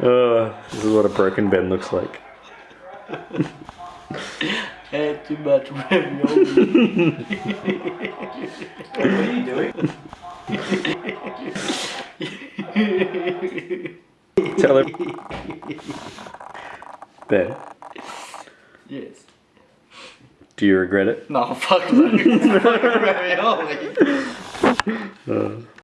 Uh, this is what a broken bin looks like. Had too much ravioli. What are you doing? Tell him. Ben, yes. do you regret it? No, fuck ravioli. ravioli. Uh,